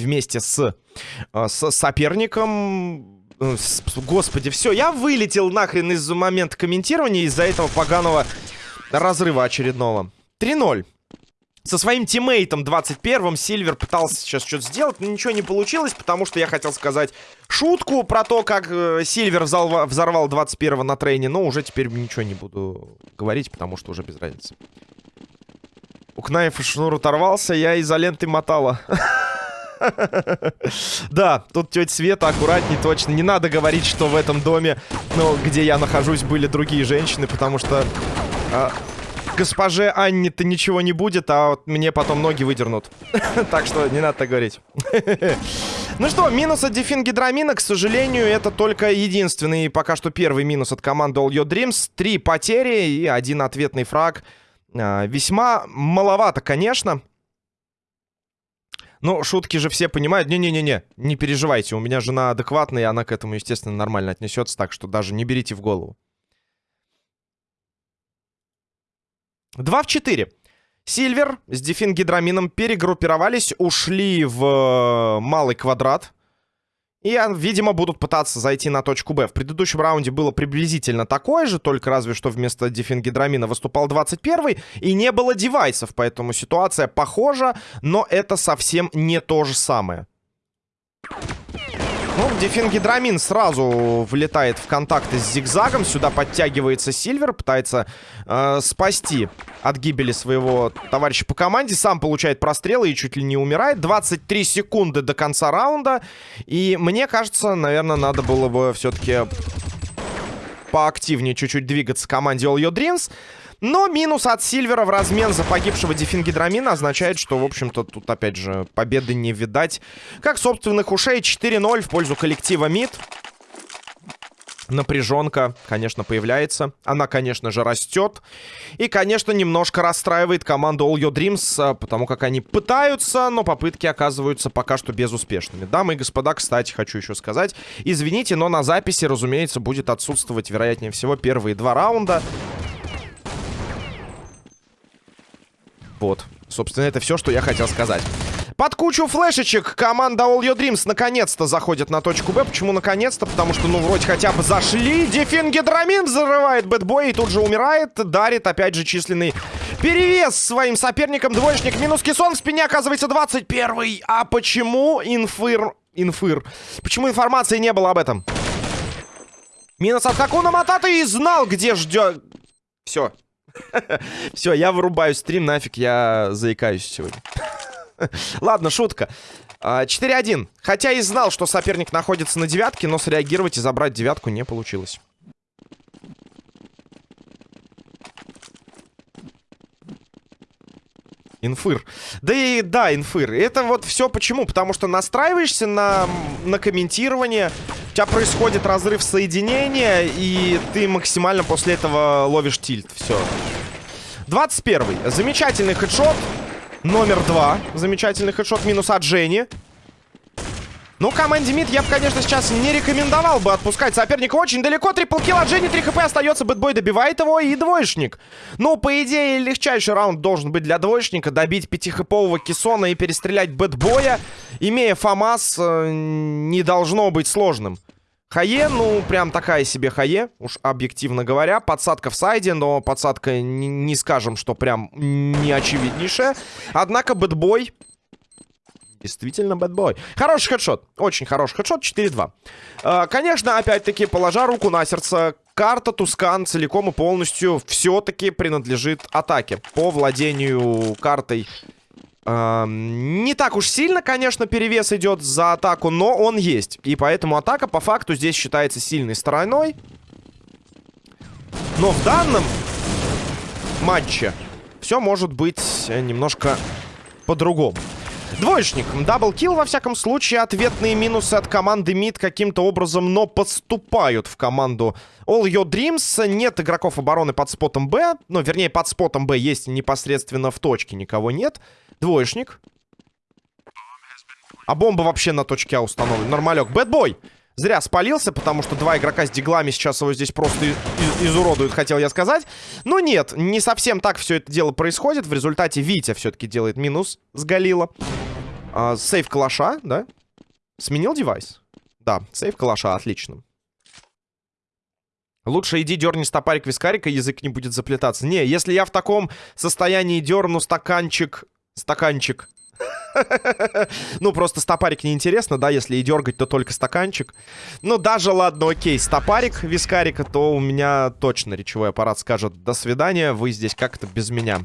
вместе с, э, с соперником. Э, господи, все, я вылетел нахрен из момента комментирования из-за этого поганого разрыва очередного. 3-0. Со своим тиммейтом 21-м Сильвер пытался сейчас что-то сделать, но ничего не получилось, потому что я хотел сказать шутку про то, как э, Сильвер взорвал 21-го на трейне, но уже теперь ничего не буду говорить, потому что уже без разницы. У Кнаев шнур оторвался, я изолентой мотала. Да, тут тетя Света аккуратней точно. Не надо говорить, что в этом доме, ну, где я нахожусь, были другие женщины, потому что а, госпоже Анне-то ничего не будет, а вот мне потом ноги выдернут. Так что не надо так говорить. Ну что, минус от Дефин Гидрамина, к сожалению, это только единственный, пока что первый минус от команды All Your Dreams. Три потери и один ответный фраг. А, весьма маловато, конечно. Ну, шутки же все понимают. Не-не-не-не, не переживайте. У меня жена адекватная, и она к этому, естественно, нормально отнесется. Так что даже не берите в голову. 2 в 4. Сильвер с Дефин Гидрамином перегруппировались, ушли в э, малый квадрат. И, а, видимо, будут пытаться зайти на точку Б. В предыдущем раунде было приблизительно такое же, только разве что вместо Дефин Гидрамина выступал 21-й, и не было девайсов, поэтому ситуация похожа, но это совсем не то же самое. Ну, Дефингидрамин сразу влетает в контакты с Зигзагом. Сюда подтягивается Сильвер, пытается э, спасти от гибели своего товарища по команде. Сам получает прострелы и чуть ли не умирает. 23 секунды до конца раунда. И мне кажется, наверное, надо было бы все-таки поактивнее чуть-чуть двигаться команде All Your Dreams. Но минус от Сильвера в размен за погибшего Дефингидрамина означает, что, в общем-то, тут, опять же, победы не видать. Как собственных ушей 4-0 в пользу коллектива МИД. Напряженка, конечно, появляется. Она, конечно же, растет. И, конечно, немножко расстраивает команду All Your Dreams, а, потому как они пытаются, но попытки оказываются пока что безуспешными. Дамы и господа, кстати, хочу еще сказать. Извините, но на записи, разумеется, будет отсутствовать, вероятнее всего, первые два раунда. Вот. Собственно, это все, что я хотел сказать. Под кучу флешечек команда All Your Dreams наконец-то заходит на точку Б. Почему наконец-то? Потому что, ну, вроде хотя бы зашли. Дефин Гидрамин взрывает бэтбой и тут же умирает. Дарит, опять же, численный перевес своим соперникам. Двоечник минус кессон. В спине оказывается 21 А почему инфыр... Инфыр. Почему информации не было об этом? Минус от Хакуна Матата и знал, где ждет... Все, Все, я вырубаю стрим, нафиг, я заикаюсь сегодня. Ладно, шутка. 4-1. А, Хотя и знал, что соперник находится на девятке, но среагировать и забрать девятку не получилось. Инфыр. Да и да, инфыр. Это вот все почему? Потому что настраиваешься на, на комментирование, у тебя происходит разрыв соединения, и ты максимально после этого ловишь тильт. Все. 21 -й. Замечательный хедшот. Номер два. Замечательный хедшот минус от Жени. Ну, команде мид я бы, конечно, сейчас не рекомендовал бы отпускать соперника очень далеко. Триплкил от Дженни, 3 хп остается. Бэтбой добивает его и двоечник. Ну, по идее, легчайший раунд должен быть для двоечника. Добить 5-хэпового Кессона и перестрелять Бэтбоя, имея FAMAS, э, не должно быть сложным. HE, ну, прям такая себе HE, уж объективно говоря. Подсадка в сайде, но подсадка не, не скажем, что прям не очевиднейшая. Однако Бэтбой Действительно бэтбой. Хороший хедшот. Очень хороший хедшот. 4-2. Э, конечно, опять-таки, положа руку на сердце, карта Тускан целиком и полностью все-таки принадлежит атаке. По владению картой э, не так уж сильно, конечно, перевес идет за атаку, но он есть. И поэтому атака по факту здесь считается сильной стороной. Но в данном матче все может быть немножко по-другому. Двоечник. Даблкил, во всяком случае. Ответные минусы от команды МИД каким-то образом, но поступают в команду All Your Dreams. Нет игроков обороны под спотом Б. Ну, вернее, под спотом Б есть непосредственно в точке. Никого нет. Двоечник. А бомба вообще на точке А установлена. Нормалек. Бэтбой. Зря спалился, потому что два игрока с диглами сейчас его здесь просто изуродуют, хотел я сказать. Но нет, не совсем так все это дело происходит. В результате Витя все-таки делает минус с Галила. А, сейв калаша, да? Сменил девайс? Да, сейв калаша, отлично. Лучше иди дерни стопарик вискарика, язык не будет заплетаться. Не, если я в таком состоянии дерну стаканчик... Стаканчик. Ну, просто стопарик неинтересно, да, если и дергать, то только стаканчик. Ну, даже, ладно, окей, стопарик вискарика, то у меня точно речевой аппарат скажет «до свидания, вы здесь как-то без меня».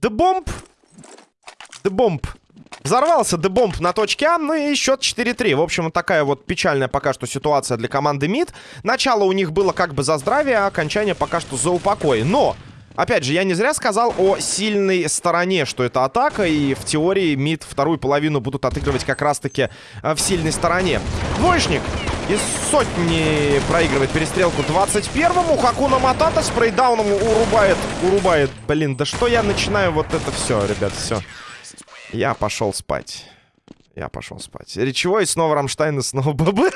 Дебомб! Дебомб! Взорвался дебомб на точке А, ну и счет 4-3. В общем, такая вот печальная пока что ситуация для команды МИД. Начало у них было как бы за здравие, а окончание пока что за упокой. Но... Опять же, я не зря сказал о сильной стороне, что это атака, и в теории МИД вторую половину будут отыгрывать как раз-таки э, в сильной стороне. Двоечник из сотни проигрывает перестрелку 21-му. Хакуна Матата с урубает, урубает. Блин, да что я начинаю вот это все, ребят, все. Я пошел спать. Я пошел спать. Речевой, снова Рамштайн и снова ББ.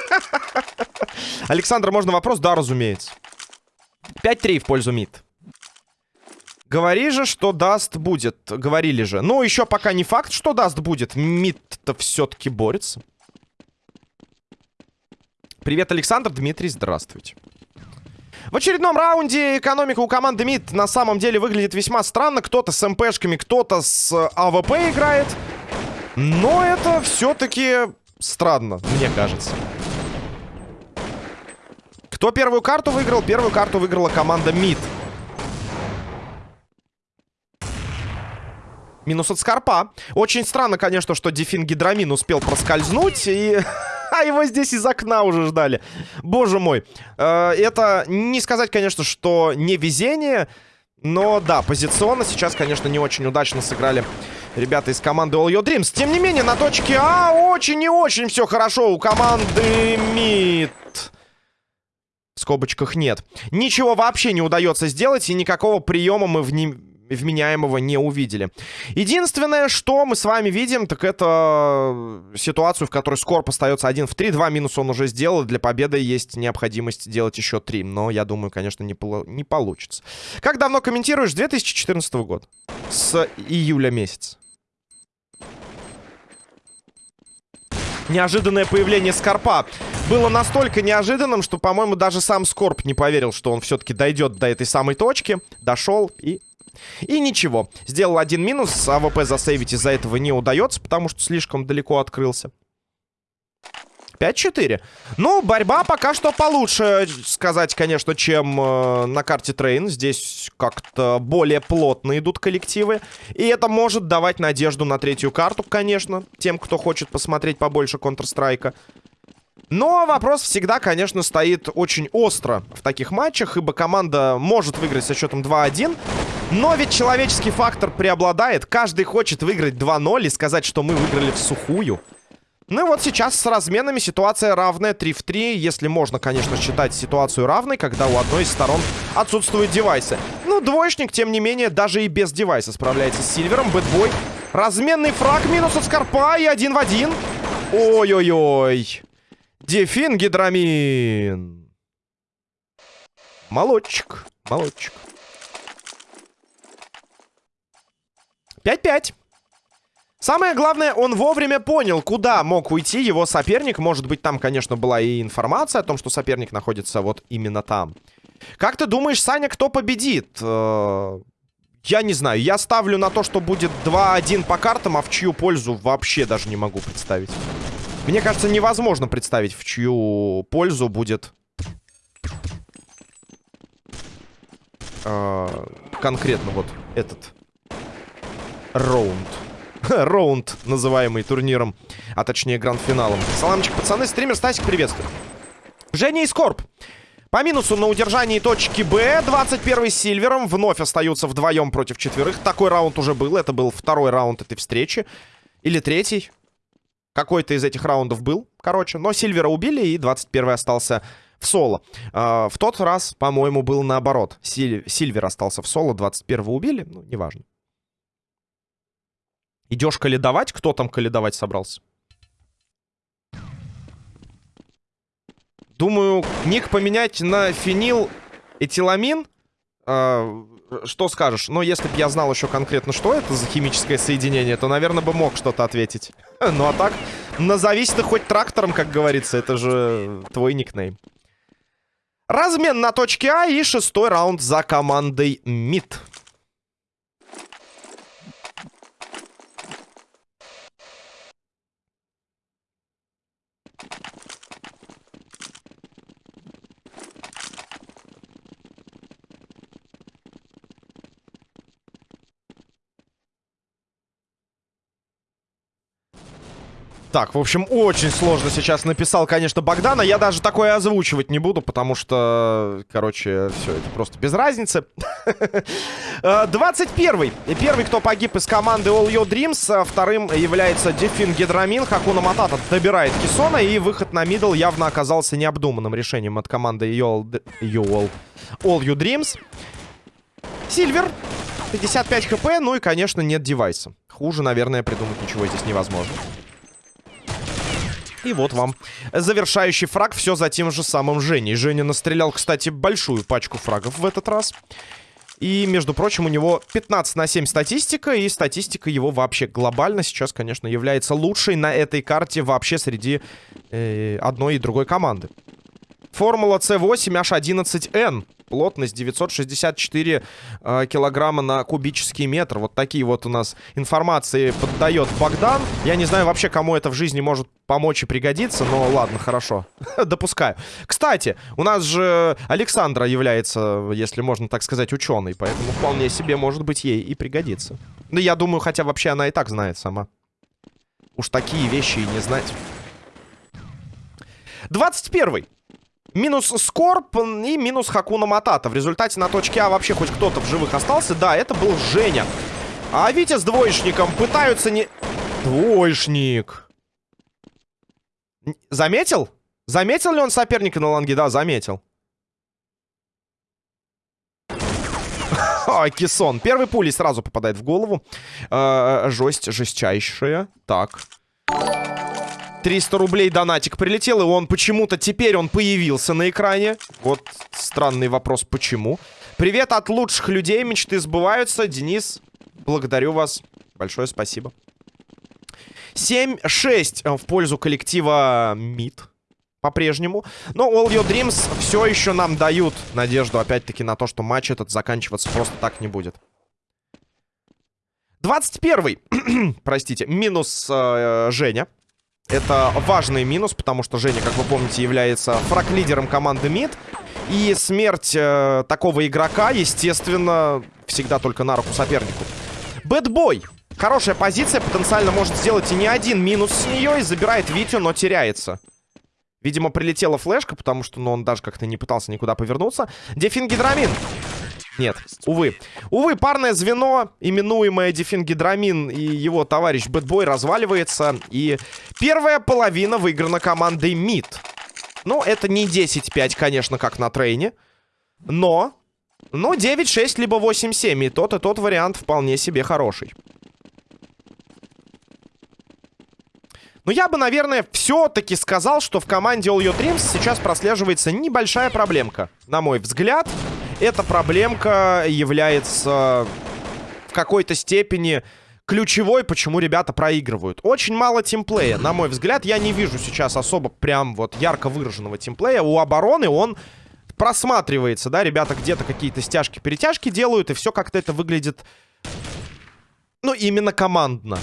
Александр, можно вопрос? Да, разумеется. 5-3 в пользу МИД. Говори же, что даст будет. Говорили же. Ну, еще пока не факт, что даст будет. МИД-то все-таки борется. Привет, Александр. Дмитрий, здравствуйте. В очередном раунде экономика у команды МИД на самом деле выглядит весьма странно. Кто-то с МПшками, кто-то с АВП играет. Но это все-таки странно, мне кажется. Кто первую карту выиграл? Первую карту выиграла команда МИД. Минус от Скорпа. Очень странно, конечно, что Дефин Гидрамин успел проскользнуть и... А его здесь из окна уже ждали. Боже мой. Э, это не сказать, конечно, что не везение. Но да, позиционно сейчас, конечно, не очень удачно сыграли ребята из команды All Your Dreams. Тем не менее, на точке А очень и очень все хорошо у команды МИД. В скобочках нет. Ничего вообще не удается сделать, и никакого приема мы в нем вменяемого не увидели. Единственное, что мы с вами видим, так это ситуацию, в которой Скорп остается 1 в 3. Два минуса он уже сделал. Для победы есть необходимость делать еще 3. Но я думаю, конечно, не, не получится. Как давно комментируешь? 2014 год. С июля месяца. Неожиданное появление Скорпа было настолько неожиданным, что, по-моему, даже сам Скорп не поверил, что он все-таки дойдет до этой самой точки. Дошел и и ничего. Сделал один минус. AWP засейвить из-за этого не удается, потому что слишком далеко открылся. 5-4. Ну, борьба пока что получше, сказать, конечно, чем э, на карте Train. Здесь как-то более плотно идут коллективы. И это может давать надежду на третью карту, конечно, тем, кто хочет посмотреть побольше Counter-Strike. Но вопрос всегда, конечно, стоит очень остро в таких матчах, ибо команда может выиграть со счетом 2-1. Но ведь человеческий фактор преобладает. Каждый хочет выиграть 2-0 и сказать, что мы выиграли в сухую. Ну и вот сейчас с разменами ситуация равная 3 в 3. Если можно, конечно, считать ситуацию равной, когда у одной из сторон отсутствуют девайсы. Ну, двоечник, тем не менее, даже и без девайса справляется с Сильвером. Бэтбой. Разменный фраг, минус от Скорпа и один в один. Ой-ой-ой. Дефин гидрамин. Молодчик, молодчик. 5-5. Самое главное, он вовремя понял, куда мог уйти его соперник. Может быть, там, конечно, была и информация о том, что соперник находится вот именно там. Как ты думаешь, Саня, кто победит? Э, я не знаю. Я ставлю на то, что будет 2-1 по картам, а в чью пользу вообще даже не могу представить. Мне кажется, невозможно представить, в чью пользу будет... Э, конкретно вот этот раунд. Раунд, называемый турниром, а точнее гранд-финалом. Саламчик, пацаны, стример Стасик, приветствую. Женя и Скорб. По минусу на удержании точки Б 21 с Сильвером вновь остаются вдвоем против четверых. Такой раунд уже был. Это был второй раунд этой встречи. Или третий. Какой-то из этих раундов был, короче. Но Сильвера убили, и 21-й остался в соло. Э, в тот раз, по-моему, был наоборот. Силь... Сильвер остался в соло, 21-го убили. Ну, неважно. Идешь каледовать? Кто там каледовать собрался? Думаю, ник поменять на фенил этиламин. э, что скажешь? Ну, если бы я знал еще конкретно, что это за химическое соединение, то, наверное, бы мог что-то ответить. Ну, а так, назовись ты хоть трактором, как говорится. Это же твой никнейм. Размен на точке А и шестой раунд за командой МИД. Так, в общем, очень сложно сейчас написал, конечно, Богдана. Я даже такое озвучивать не буду, потому что, короче, все, это просто без разницы. 21-й. Э, Первый, кто погиб из команды All Your Dreams. А вторым является Дефин Гидрамин. Хакуна Матата добирает Кисона. И выход на мидл явно оказался необдуманным решением от команды All, All, You Dreams. Сильвер. 55 хп. Ну и, конечно, нет девайса. Хуже, наверное, придумать ничего здесь невозможно. И вот вам завершающий фраг. Все за тем же самым Женей. Женя настрелял, кстати, большую пачку фрагов в этот раз. И, между прочим, у него 15 на 7 статистика. И статистика его вообще глобально сейчас, конечно, является лучшей на этой карте вообще среди э, одной и другой команды. Формула C8H11N. Плотность 964 э, килограмма на кубический метр. Вот такие вот у нас информации поддает Богдан. Я не знаю вообще, кому это в жизни может помочь и пригодиться, но ладно, хорошо. Допускаю. Кстати, у нас же Александра является, если можно так сказать, ученой, поэтому вполне себе может быть ей и пригодится. Ну, я думаю, хотя вообще она и так знает сама. Уж такие вещи и не знать. 21 Минус Скорп и минус Хакуна Матата. В результате на точке А вообще хоть кто-то в живых остался. Да, это был Женя. А Витя с двоечником пытаются не... Двоечник. Заметил? Заметил ли он соперника на ланге? Да, заметил. О. Первый пулей сразу попадает в голову. Э, жесть, жестчайшая. Так. 300 рублей донатик прилетел, и он почему-то теперь он появился на экране. Вот странный вопрос, почему. Привет от лучших людей, мечты сбываются. Денис, благодарю вас. Большое спасибо. 7-6 э, в пользу коллектива МИД. По-прежнему. Но All Your Dreams все еще нам дают надежду, опять-таки, на то, что матч этот заканчиваться просто так не будет. 21 простите, минус э, Женя. Это важный минус, потому что Женя, как вы помните, является фраг-лидером команды МИД. И смерть э, такого игрока, естественно, всегда только на руку сопернику. Бэтбой. Хорошая позиция, потенциально может сделать и не один минус с нее. И забирает Витю, но теряется. Видимо, прилетела флешка, потому что ну, он даже как-то не пытался никуда повернуться. Дефин Гидрамин. Нет, увы. Увы, парное звено, именуемое Дефингидрамин и его товарищ Бэтбой разваливается. И первая половина выиграна командой МИД. Ну, это не 10-5, конечно, как на трейне. Но... Ну, 9-6, либо 8-7. И тот, и тот вариант вполне себе хороший. Но я бы, наверное, все-таки сказал, что в команде All Your Dreams сейчас прослеживается небольшая проблемка. На мой взгляд, эта проблемка является в какой-то степени ключевой, почему ребята проигрывают. Очень мало тимплея, на мой взгляд. Я не вижу сейчас особо прям вот ярко выраженного тимплея. У обороны он просматривается, да, ребята где-то какие-то стяжки-перетяжки делают, и все как-то это выглядит, ну, именно командно.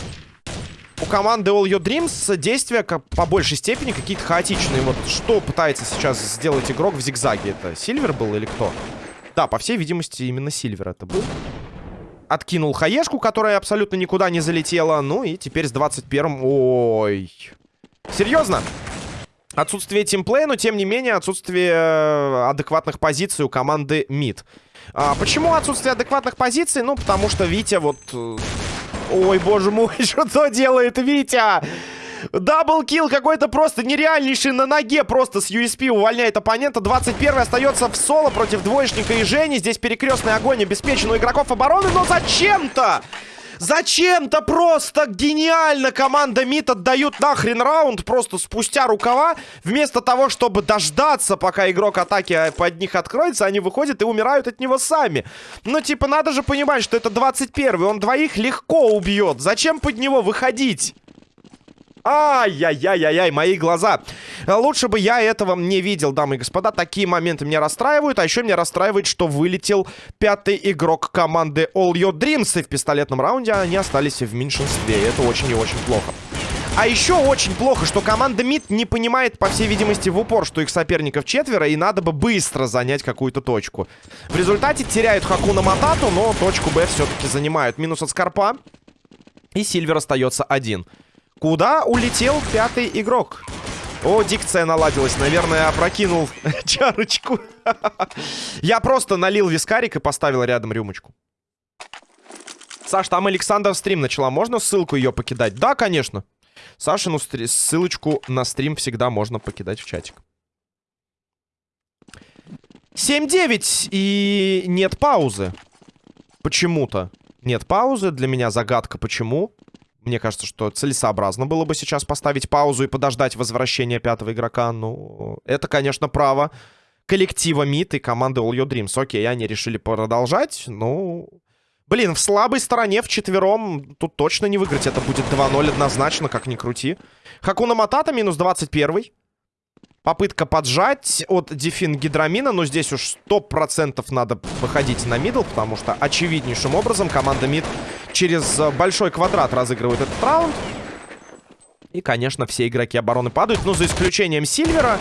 У команды All Your Dreams действия по большей степени какие-то хаотичные. Вот что пытается сейчас сделать игрок в зигзаге? Это Сильвер был или кто? Да, по всей видимости, именно Сильвер это был. Откинул хаешку, которая абсолютно никуда не залетела. Ну и теперь с 21-м... Ой. Серьезно? Отсутствие тимплея, но тем не менее отсутствие э, адекватных позиций у команды МИД. А, почему отсутствие адекватных позиций? Ну, потому что Витя вот... Э, ой, боже мой, что делает Витя? Даблкил какой-то просто нереальнейший на ноге. Просто с USP увольняет оппонента. 21 остается в соло против двоечника и Жени. Здесь перекрестный огонь обеспечен у игроков обороны. Но зачем-то... Зачем-то просто гениально команда МИД отдают нахрен раунд просто спустя рукава. Вместо того, чтобы дождаться, пока игрок атаки под них откроется, они выходят и умирают от него сами. Ну, типа, надо же понимать, что это 21-й. Он двоих легко убьет. Зачем под него выходить? Ай-яй-яй-яй-яй, мои глаза. Лучше бы я этого не видел, дамы и господа. Такие моменты меня расстраивают. А еще меня расстраивает, что вылетел пятый игрок команды All Your Dreams. И в пистолетном раунде они остались в меньшинстве. Это очень и очень плохо. А еще очень плохо, что команда МИД не понимает, по всей видимости, в упор, что их соперников четверо, и надо бы быстро занять какую-то точку. В результате теряют Хакуна Матату, но точку Б все-таки занимают. Минус от Скорпа. И Сильвер остается один. Куда улетел пятый игрок? О, дикция наладилась. Наверное, опрокинул чарочку. Я просто налил вискарик и поставил рядом рюмочку. Саш, там Александр стрим начала. Можно ссылку ее покидать? Да, конечно. Сашину ссылочку на стрим всегда можно покидать в чатик. 7-9 и нет паузы. Почему-то. Нет паузы. Для меня загадка, почему. Мне кажется, что целесообразно было бы сейчас поставить паузу и подождать возвращения пятого игрока. Ну, это, конечно, право коллектива МИД и команды All Your Dreams. Окей, они решили продолжать. Ну, блин, в слабой стороне в четвером тут точно не выиграть. Это будет 2-0 однозначно, как ни крути. Хакуна Матата минус 21. Попытка поджать от Дефин Гидрамина, но здесь уж 100% надо выходить на мидл, потому что очевиднейшим образом команда мид через большой квадрат разыгрывает этот раунд. И, конечно, все игроки обороны падают, но за исключением Сильвера.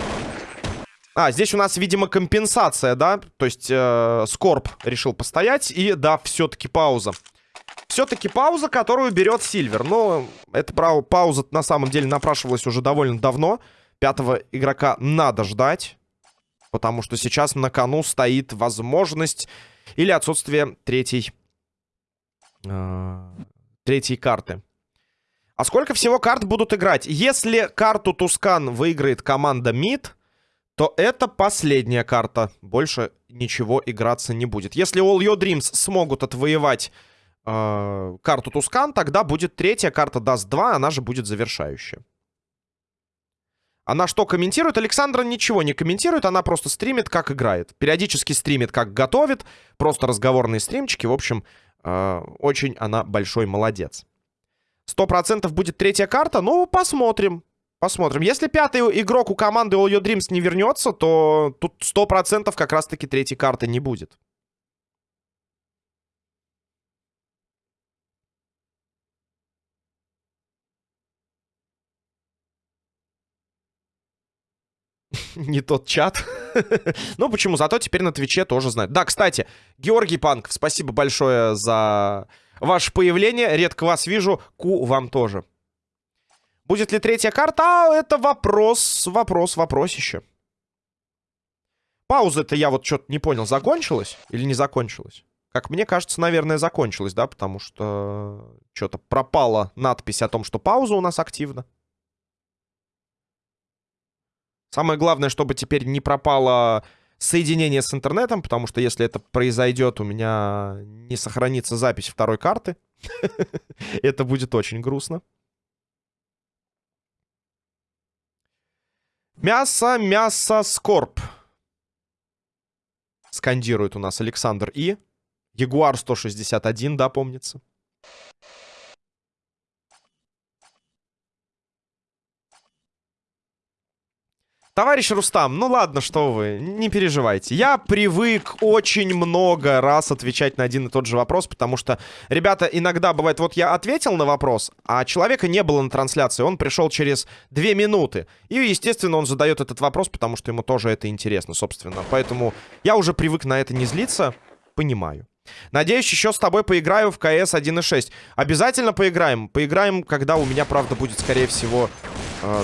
А, здесь у нас, видимо, компенсация, да? То есть э, Скорб решил постоять, и, да, все-таки пауза. Все-таки пауза, которую берет Сильвер. Но эта пауза на самом деле напрашивалась уже довольно давно. Пятого игрока надо ждать. Потому что сейчас на кону стоит возможность или отсутствие третьей, э, третьей карты. А сколько всего карт будут играть? Если карту Тускан выиграет команда МИД, то это последняя карта. Больше ничего играться не будет. Если All Your Dreams смогут отвоевать э, карту Тускан, тогда будет третья карта даст 2, она же будет завершающая. Она что комментирует? Александра ничего не комментирует, она просто стримит, как играет. Периодически стримит, как готовит. Просто разговорные стримчики. В общем, э, очень она большой молодец. Сто процентов будет третья карта? Ну, посмотрим. Посмотрим. Если пятый игрок у команды All Your Dreams не вернется, то тут сто процентов как раз-таки третьей карты не будет. не тот чат. ну, почему? Зато теперь на Твиче тоже знают. Да, кстати, Георгий Панк, спасибо большое за ваше появление. Редко вас вижу. Ку вам тоже. Будет ли третья карта? А, это вопрос, вопрос, вопросище. Пауза-то я вот что-то не понял, закончилась или не закончилась? Как мне кажется, наверное, закончилась, да, потому что что-то пропала надпись о том, что пауза у нас активна. Самое главное, чтобы теперь не пропало соединение с интернетом, потому что если это произойдет, у меня не сохранится запись второй карты. Это будет очень грустно. Мясо, мясо, скорб. Скандирует у нас Александр И. Ягуар 161, да, помнится. Товарищ Рустам, ну ладно, что вы, не переживайте. Я привык очень много раз отвечать на один и тот же вопрос, потому что, ребята, иногда бывает, вот я ответил на вопрос, а человека не было на трансляции, он пришел через две минуты. И, естественно, он задает этот вопрос, потому что ему тоже это интересно, собственно. Поэтому я уже привык на это не злиться, понимаю. Надеюсь, еще с тобой поиграю в КС 1.6. Обязательно поиграем. Поиграем, когда у меня, правда, будет, скорее всего,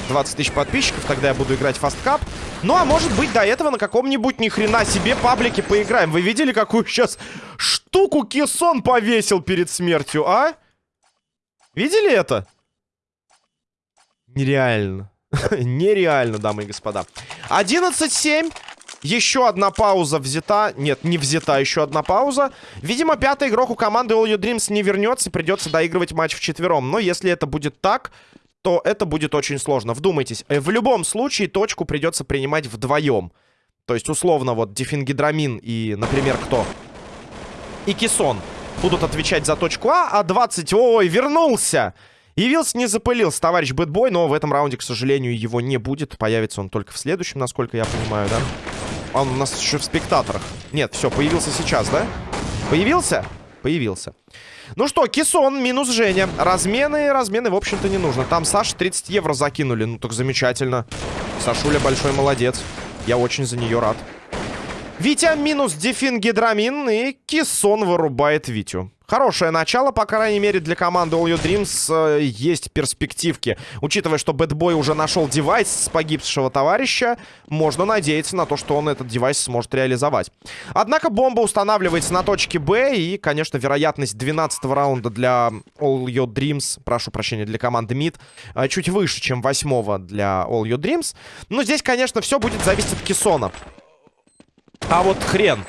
20 э, тысяч подписчиков, тогда я буду играть фасткап. Ну, а может быть, до этого на каком-нибудь ни хрена себе паблике поиграем. Вы видели, какую сейчас штуку Кессон повесил перед смертью, а? Видели это? Нереально. Нереально, дамы и господа. 11-7. Еще одна пауза взята. Нет, не взята, еще одна пауза. Видимо, пятый игрок у команды All You Dreams не вернется. Придется доигрывать матч в четвером. Но если это будет так, то это будет очень сложно. Вдумайтесь, э, в любом случае точку придется принимать вдвоем. То есть, условно, вот Дефингидрамин и, например, кто? И Кисон будут отвечать за точку А, а 20... Ой, вернулся! Явился, не запылился товарищ Бэтбой, но в этом раунде, к сожалению, его не будет. Появится он только в следующем, насколько я понимаю, да? Он у нас еще в спектаторах. Нет, все, появился сейчас, да? Появился? Появился. Ну что, Кисон минус Женя. Размены, размены, в общем-то, не нужно. Там Саша 30 евро закинули. Ну, так замечательно. Сашуля большой молодец. Я очень за нее рад. Витя минус дефингидрамин и Кисон вырубает Витю. Хорошее начало, по крайней мере, для команды All You Dreams э, есть перспективки. Учитывая, что Бэтбой уже нашел девайс с погибшего товарища, можно надеяться на то, что он этот девайс сможет реализовать. Однако бомба устанавливается на точке Б, и, конечно, вероятность 12 раунда для All You Dreams, прошу прощения, для команды Mid, э, чуть выше, чем 8 для All You Dreams. Но здесь, конечно, все будет зависеть от Кессона. А вот хрен.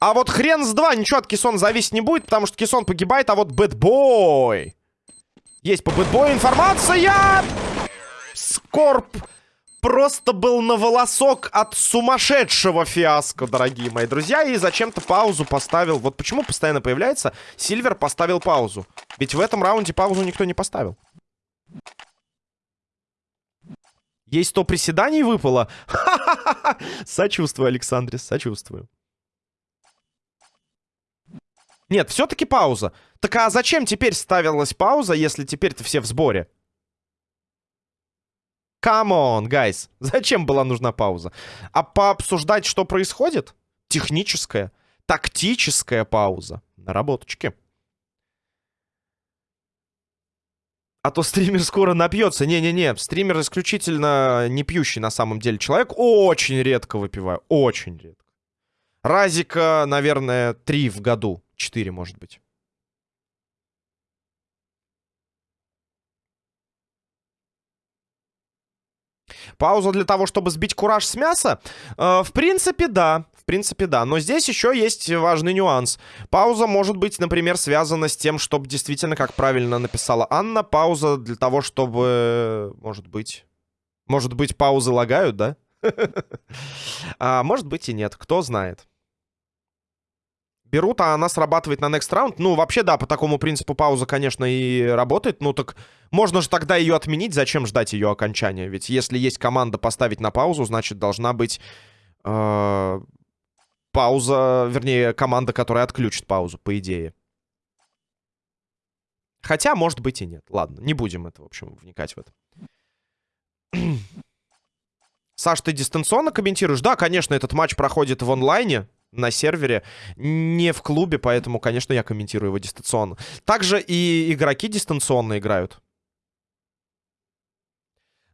А вот хрен с два. Ничего от Кисон зависеть не будет, потому что Кисон погибает, а вот Бэтбой. Есть по Бэтбою информация. Скорб просто был на волосок от сумасшедшего фиаско, дорогие мои друзья. И зачем-то паузу поставил. Вот почему постоянно появляется Сильвер поставил паузу. Ведь в этом раунде паузу никто не поставил. Есть 100 приседаний выпало? Сочувствую, Александрис, сочувствую. Нет, все-таки пауза. Так а зачем теперь ставилась пауза, если теперь-то все в сборе? Come on, guys. Зачем была нужна пауза? А пообсуждать, что происходит? Техническая, тактическая пауза. Наработочки. А то стример скоро напьется. Не-не-не, стример исключительно не пьющий на самом деле человек. Очень редко выпиваю, очень редко. Разика, наверное, три в году. Четыре, может быть. Пауза для того, чтобы сбить кураж с мяса? Э, в принципе, да. Принципе, да. Но здесь еще есть важный нюанс. Пауза может быть, например, связана с тем, чтобы действительно, как правильно написала Анна, пауза для того, чтобы... Может быть... Может быть, паузы лагают, да? А может быть и нет. Кто знает берут, а она срабатывает на next round. Ну, вообще, да, по такому принципу пауза, конечно, и работает. Ну, так можно же тогда ее отменить. Зачем ждать ее окончания? Ведь если есть команда поставить на паузу, значит, должна быть э, пауза, вернее, команда, которая отключит паузу, по идее. Хотя, может быть, и нет. Ладно, не будем это, в общем, вникать в это. Саш, ты дистанционно комментируешь? Да, конечно, этот матч проходит в онлайне на сервере, не в клубе, поэтому, конечно, я комментирую его дистанционно. Также и игроки дистанционно играют.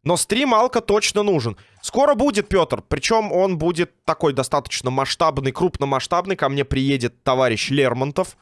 Но стрим Алка точно нужен. Скоро будет, Петр. Причем он будет такой достаточно масштабный, крупномасштабный. Ко мне приедет товарищ Лермонтов.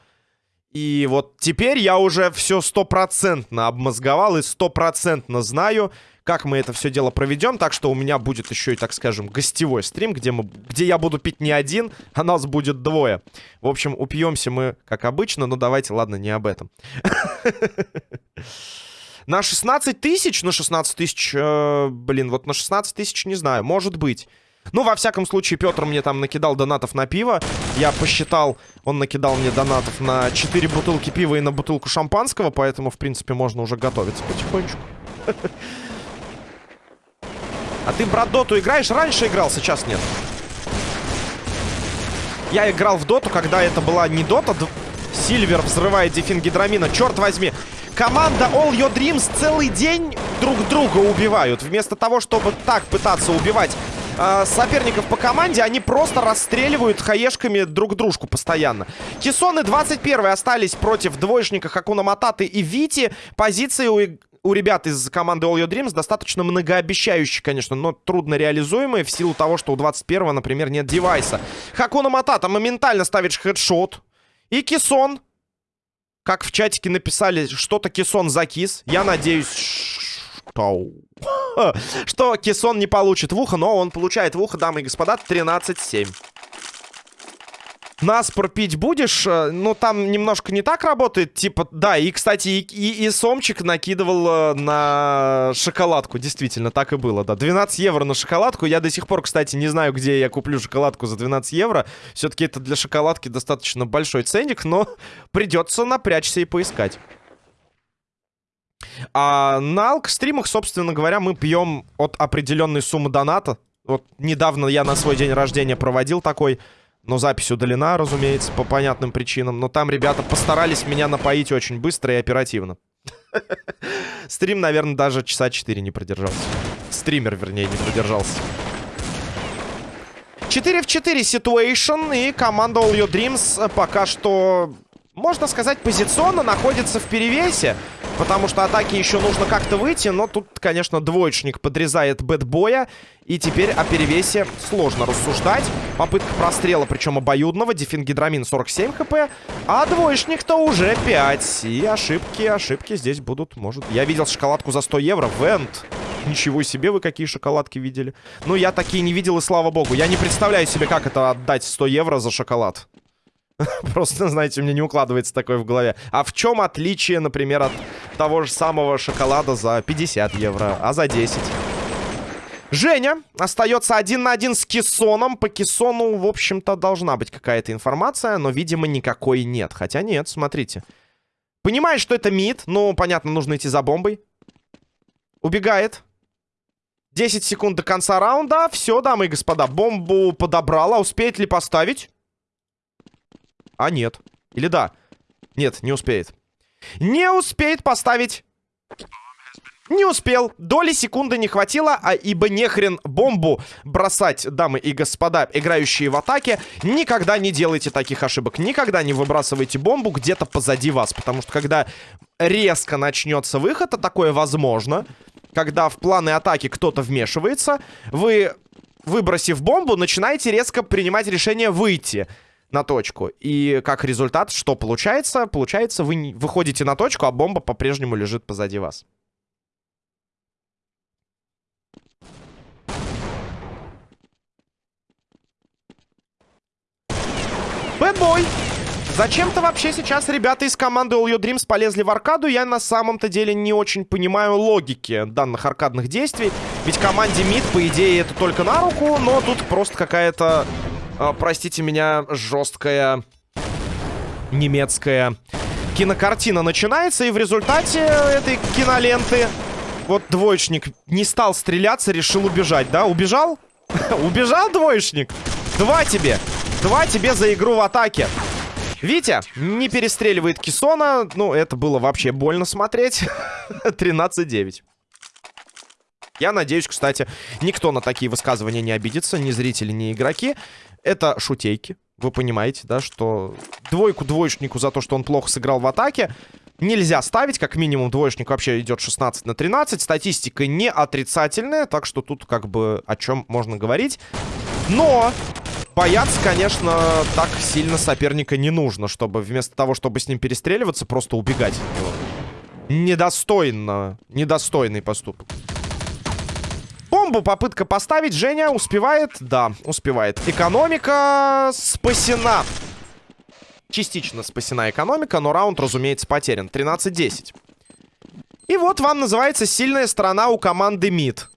И вот теперь я уже все стопроцентно обмозговал и стопроцентно знаю, как мы это все дело проведем. Так что у меня будет еще и, так скажем, гостевой стрим, где, мы, где я буду пить не один, а нас будет двое. В общем, упьемся мы, как обычно, но давайте, ладно, не об этом. На 16 тысяч? На 16 тысяч, э, блин, вот на 16 тысяч не знаю, может быть. Ну, во всяком случае, Петр мне там накидал донатов на пиво. Я посчитал, он накидал мне донатов на 4 бутылки пива и на бутылку шампанского, поэтому, в принципе, можно уже готовиться потихонечку. А ты, брат, доту играешь? Раньше играл, сейчас нет. Я играл в доту, когда это была не дота. Сильвер взрывает дефин гидромина. Черт возьми. Команда All Your Dreams целый день друг друга убивают. Вместо того, чтобы так пытаться убивать э, соперников по команде, они просто расстреливают хаешками друг дружку постоянно. Кисоны 21 остались против двоечника Хакуна Мататы и Вити. Позиции у у ребят из команды All Your Dreams достаточно многообещающие, конечно, но трудно реализуемые в силу того, что у 21-го, например, нет девайса. Хакуна Матата моментально ставит хедшот. И Кисон, как в чатике написали, что-то Кисон закис. Я надеюсь, что... что Кессон не получит в ухо, но он получает в ухо, дамы и господа, 13-7. Нас пропить будешь? Э, ну, там немножко не так работает. Типа, да, и, кстати, и, и, и Сомчик накидывал э, на шоколадку. Действительно, так и было, да. 12 евро на шоколадку. Я до сих пор, кстати, не знаю, где я куплю шоколадку за 12 евро. Все-таки это для шоколадки достаточно большой ценник, но придется напрячься и поискать. А на алк-стримах, собственно говоря, мы пьем от определенной суммы доната. Вот недавно я на свой день рождения проводил такой... Но запись удалена, разумеется, по понятным причинам. Но там ребята постарались меня напоить очень быстро и оперативно. Стрим, наверное, даже часа 4 не продержался. Стример, вернее, не продержался. 4 в 4 ситуэйшн. И команда All Your Dreams пока что, можно сказать, позиционно находится в перевесе. Потому что атаке еще нужно как-то выйти. Но тут, конечно, двоечник подрезает бэтбоя. И теперь о перевесе сложно рассуждать. Попытка прострела, причем обоюдного. Дефингидрамин 47 хп. А двоечник-то уже 5. И ошибки, ошибки здесь будут, может... Я видел шоколадку за 100 евро. Вент. Ничего себе, вы какие шоколадки видели. Ну, я такие не видел, и слава богу. Я не представляю себе, как это отдать 100 евро за шоколад. Просто, знаете, мне не укладывается такое в голове. А в чем отличие, например, от того же самого шоколада за 50 евро, а за 10? Женя остается один на один с Кессоном. По Кессону, в общем-то, должна быть какая-то информация, но, видимо, никакой нет. Хотя нет, смотрите. Понимает, что это мид. Ну, понятно, нужно идти за бомбой. Убегает. 10 секунд до конца раунда. Все, дамы и господа, бомбу подобрала. Успеет ли поставить? А, нет. Или да? Нет, не успеет. Не успеет поставить. Не успел. Доли секунды не хватило, а ибо нехрен бомбу бросать, дамы и господа, играющие в атаке. Никогда не делайте таких ошибок. Никогда не выбрасывайте бомбу где-то позади вас. Потому что когда резко начнется выход, а такое возможно, когда в планы атаки кто-то вмешивается, вы, выбросив бомбу, начинаете резко принимать решение выйти на точку. И как результат, что получается? Получается, вы выходите на точку, а бомба по-прежнему лежит позади вас. Бэтбой! Зачем-то вообще сейчас ребята из команды All Your Dreams полезли в аркаду. Я на самом-то деле не очень понимаю логики данных аркадных действий. Ведь команде МИД, по идее, это только на руку, но тут просто какая-то простите меня, жесткая немецкая кинокартина начинается, и в результате этой киноленты вот двоечник не стал стреляться, решил убежать, да? Убежал? Убежал двоечник? Два тебе. Два тебе за игру в атаке. Витя не перестреливает Кисона. Ну, это было вообще больно смотреть. 13-9. Я надеюсь, кстати, никто на такие высказывания не обидится. Ни зрители, ни игроки. Это шутейки. Вы понимаете, да, что двойку двоечнику за то, что он плохо сыграл в атаке, нельзя ставить. Как минимум двоечник вообще идет 16 на 13. Статистика не отрицательная, так что тут как бы о чем можно говорить. Но бояться, конечно, так сильно соперника не нужно, чтобы вместо того, чтобы с ним перестреливаться, просто убегать. Недостойно. Недостойный поступок. Бомбу попытка поставить. Женя успевает? Да, успевает. Экономика спасена. Частично спасена экономика, но раунд, разумеется, потерян. 13-10. И вот вам называется сильная сторона у команды МИД.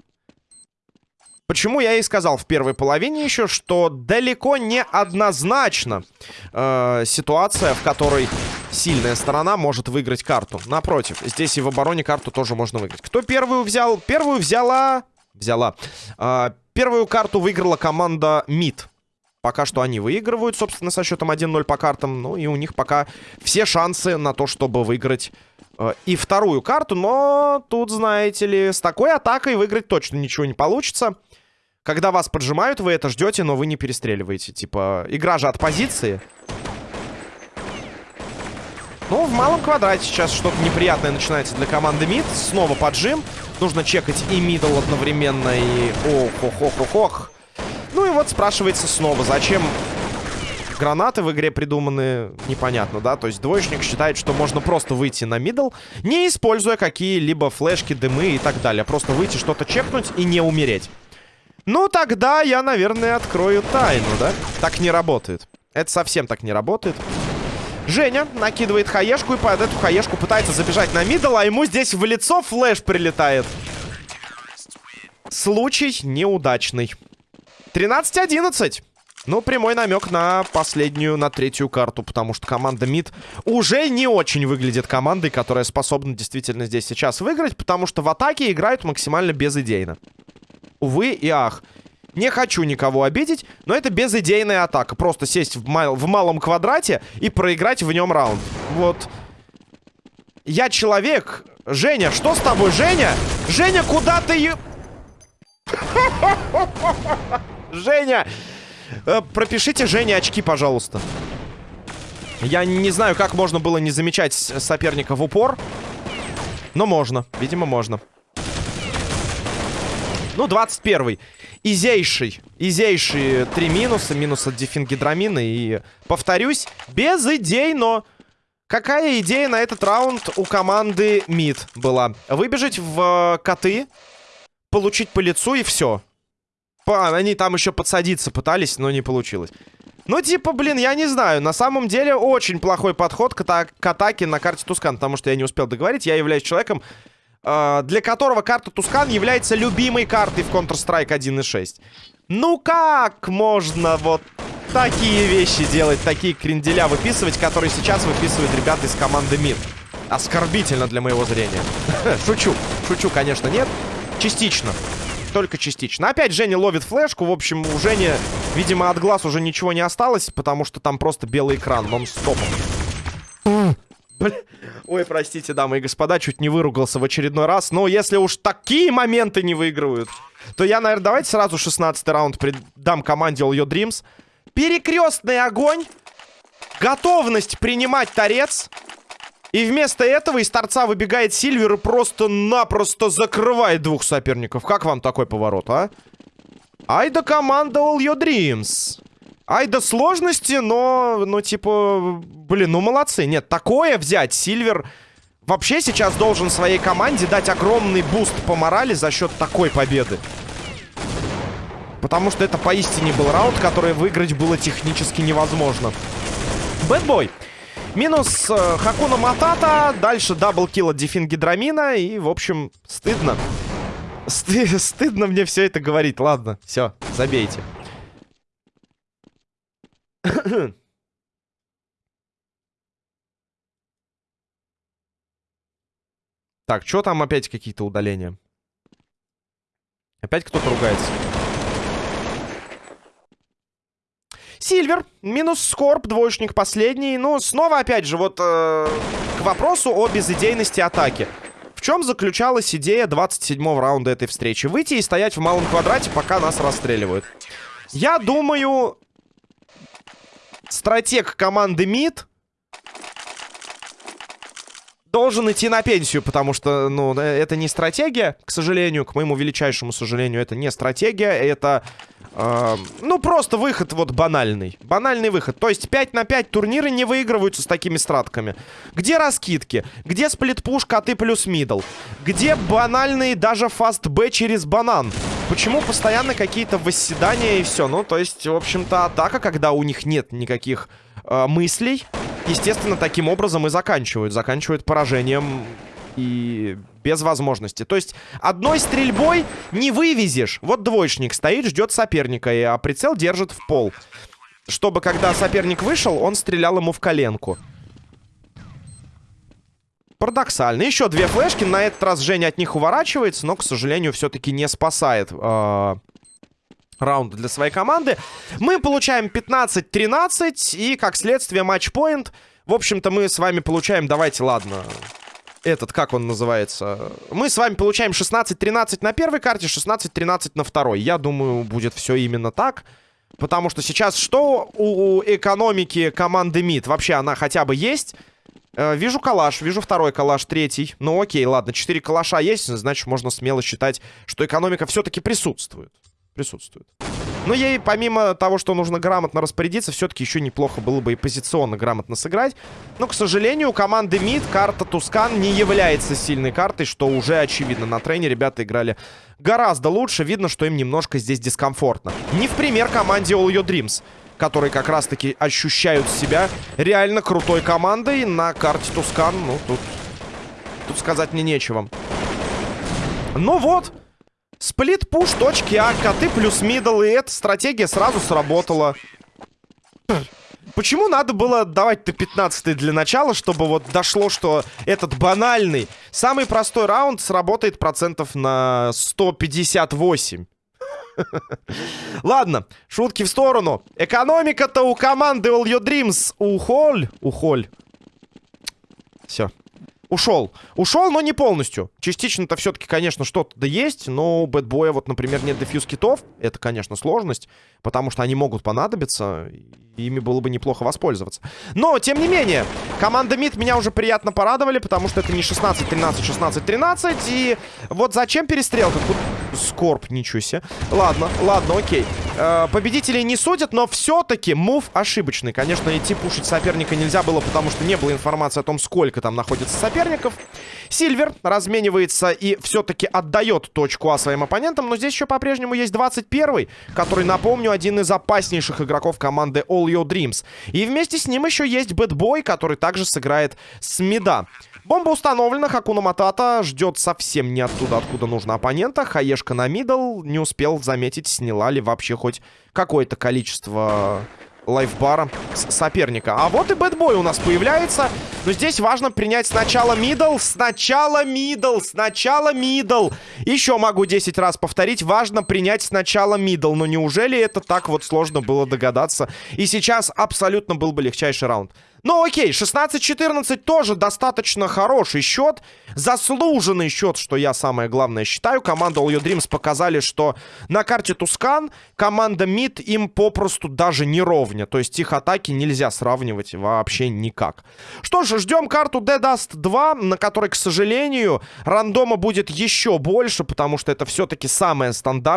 Почему я и сказал в первой половине еще, что далеко не однозначно э, ситуация, в которой сильная сторона может выиграть карту. Напротив, здесь и в обороне карту тоже можно выиграть. Кто первую взял? Первую взяла взяла. А, первую карту выиграла команда МИД. Пока что они выигрывают, собственно, со счетом 1-0 по картам. Ну и у них пока все шансы на то, чтобы выиграть э, и вторую карту. Но тут, знаете ли, с такой атакой выиграть точно ничего не получится. Когда вас поджимают, вы это ждете, но вы не перестреливаете. Типа, игра же от позиции. Ну, в малом квадрате сейчас что-то неприятное начинается для команды МИД. Снова поджим. Нужно чекать и middle одновременно, и... Ох, ох, ох, ох, ох. Ну и вот спрашивается снова, зачем гранаты в игре придуманы непонятно, да? То есть двоечник считает, что можно просто выйти на middle, не используя какие-либо флешки, дымы и так далее. Просто выйти, что-то чекнуть и не умереть. Ну, тогда я, наверное, открою тайну, да? Так не работает. Это совсем так не работает. Женя накидывает хаешку и под эту хаешку пытается забежать на мидл, а ему здесь в лицо флеш прилетает. Случай неудачный. 13-11. Ну, прямой намек на последнюю, на третью карту, потому что команда МИД уже не очень выглядит командой, которая способна действительно здесь сейчас выиграть, потому что в атаке играют максимально безыдейно. Увы и ах. Не хочу никого обидеть, но это безыдейная атака. Просто сесть в, мал в малом квадрате и проиграть в нем раунд. Вот. Я человек. Женя, что с тобой, Женя? Женя, куда ты... Женя! Э, пропишите Жене очки, пожалуйста. Я не знаю, как можно было не замечать соперника в упор. Но можно. Видимо, можно. Ну, 21-й. Изейший. Изейшие три минуса. Минус от дефингидрамина. И, повторюсь, без идей, но... Какая идея на этот раунд у команды МИД была? Выбежать в коты, получить по лицу и все. Они там еще подсадиться пытались, но не получилось. Ну, типа, блин, я не знаю. На самом деле, очень плохой подход к, ата к атаке на карте Тускан. Потому что я не успел договорить. Я являюсь человеком, э для которого карта Тускан является любимой картой в Counter-Strike 1.6. Ну, как можно вот такие вещи делать, такие кренделя выписывать, которые сейчас выписывают ребята из команды МИД? Оскорбительно для моего зрения. Шучу. Шучу, конечно, нет. Частично только частично. Опять Женя ловит флешку. В общем, у Жени, видимо, от глаз уже ничего не осталось, потому что там просто белый экран нон-стопом. Ой, простите, дамы и господа, чуть не выругался в очередной раз. Но если уж такие моменты не выигрывают, то я, наверное, давайте сразу 16 раунд дам команде All Your Dreams. Перекрестный огонь. Готовность принимать торец. И вместо этого из торца выбегает Сильвер и просто-напросто закрывает двух соперников. Как вам такой поворот, а? Ай да команда All Your Dreams. Ай да сложности, но, ну, типа, блин, ну молодцы. Нет, такое взять Сильвер вообще сейчас должен своей команде дать огромный boost по морали за счет такой победы. Потому что это поистине был раунд, который выиграть было технически невозможно. Бэтбой. Минус э, Хакуна Матата. Дальше double kill от Дефин Гидрамина. И, в общем, стыдно. Сты стыдно мне все это говорить. Ладно, все, забейте. Так, что там опять какие-то удаления? Опять кто-то ругается. Сильвер, минус Скорб, двоечник последний. Ну, снова, опять же, вот э, к вопросу о безыдейности атаки. В чем заключалась идея 27-го раунда этой встречи? Выйти и стоять в малом квадрате, пока нас расстреливают. Я думаю, стратег команды МИД должен идти на пенсию, потому что, ну, это не стратегия, к сожалению, к моему величайшему сожалению, это не стратегия, это э, ну, просто выход вот банальный. Банальный выход. То есть 5 на 5 турниры не выигрываются с такими стратками. Где раскидки? Где split push, коты плюс middle? Где банальный даже fast B через банан? Почему постоянно какие-то восседания и все? Ну, то есть, в общем-то, атака, когда у них нет никаких э, мыслей, естественно, таким образом и заканчивают. Заканчивают поражением и без возможности. То есть одной стрельбой не вывезешь. Вот двоечник стоит, ждет соперника, а прицел держит в пол. Чтобы, когда соперник вышел, он стрелял ему в коленку. Парадоксально. Еще две флешки. На этот раз Женя от них уворачивается, но, к сожалению, все-таки не спасает э, раунд для своей команды. Мы получаем 15-13 и, как следствие, матчпоинт. В общем-то, мы с вами получаем... Давайте, ладно этот, как он называется? Мы с вами получаем 16-13 на первой карте, 16-13 на второй. Я думаю, будет все именно так. Потому что сейчас что у, у экономики команды МИД? Вообще она хотя бы есть? Э, вижу калаш, вижу второй калаш, третий. Ну окей, ладно, 4 калаша есть, значит можно смело считать, что экономика все-таки присутствует. Присутствует. Но ей, помимо того, что нужно грамотно распорядиться, все-таки еще неплохо было бы и позиционно грамотно сыграть. Но, к сожалению, у команды МИД карта Тускан не является сильной картой, что уже очевидно. На трейне ребята играли гораздо лучше. Видно, что им немножко здесь дискомфортно. Не в пример команде All Your Dreams которые как раз-таки ощущают себя реально крутой командой на карте Тускан. Ну, тут, тут сказать мне нечего. Ну вот, сплит-пуш, точки А, коты плюс мидл, и эта стратегия сразу сработала. Почему надо было давать-то 15 для начала, чтобы вот дошло, что этот банальный, самый простой раунд сработает процентов на 158? Ладно, шутки в сторону. Экономика-то у команды All Your Dreams ухоль. Ухоль. Все. Ушел. Ушел, но не полностью. Частично-то все-таки, конечно, что-то да есть, но у Бэтбоя вот, например, нет дефьюз китов. Это, конечно, сложность, потому что они могут понадобиться, ими было бы неплохо воспользоваться. Но, тем не менее, команда МИД меня уже приятно порадовали, потому что это не 16-13, 16-13, и вот зачем перестрелка? Скорб, ничего себе. Ладно, ладно, окей. Э, победителей не судят, но все-таки мув ошибочный. Конечно, идти пушить соперника нельзя было, потому что не было информации о том, сколько там находится соперников. Сильвер разменивается и все-таки отдает точку А своим оппонентам, но здесь еще по-прежнему есть 21-й, который, напомню, один из опаснейших игроков команды All Your Dreams. И вместе с ним еще есть Бэтбой, который также сыграет с мида. Бомба установлена, Хакуна Матата ждет совсем не оттуда, откуда нужно оппонента. Хаешка на middle, не успел заметить, сняла ли вообще хоть какое-то количество лайфбара соперника. А вот и бэтбой у нас появляется. Но здесь важно принять сначала middle, сначала middle, сначала middle. Еще могу 10 раз повторить. Важно принять сначала middle. Но неужели это так вот сложно было догадаться? И сейчас абсолютно был бы легчайший раунд. Ну окей, 16-14 тоже достаточно хороший счет. Заслуженный счет, что я самое главное считаю. Команда All Your Dreams показали, что на карте Tuscan команда Мид им попросту даже не ровня. То есть их атаки нельзя сравнивать вообще никак. Что ж, ждем карту Dead Dust 2, на которой, к сожалению, рандома будет еще больше, потому что это все-таки самая стандартная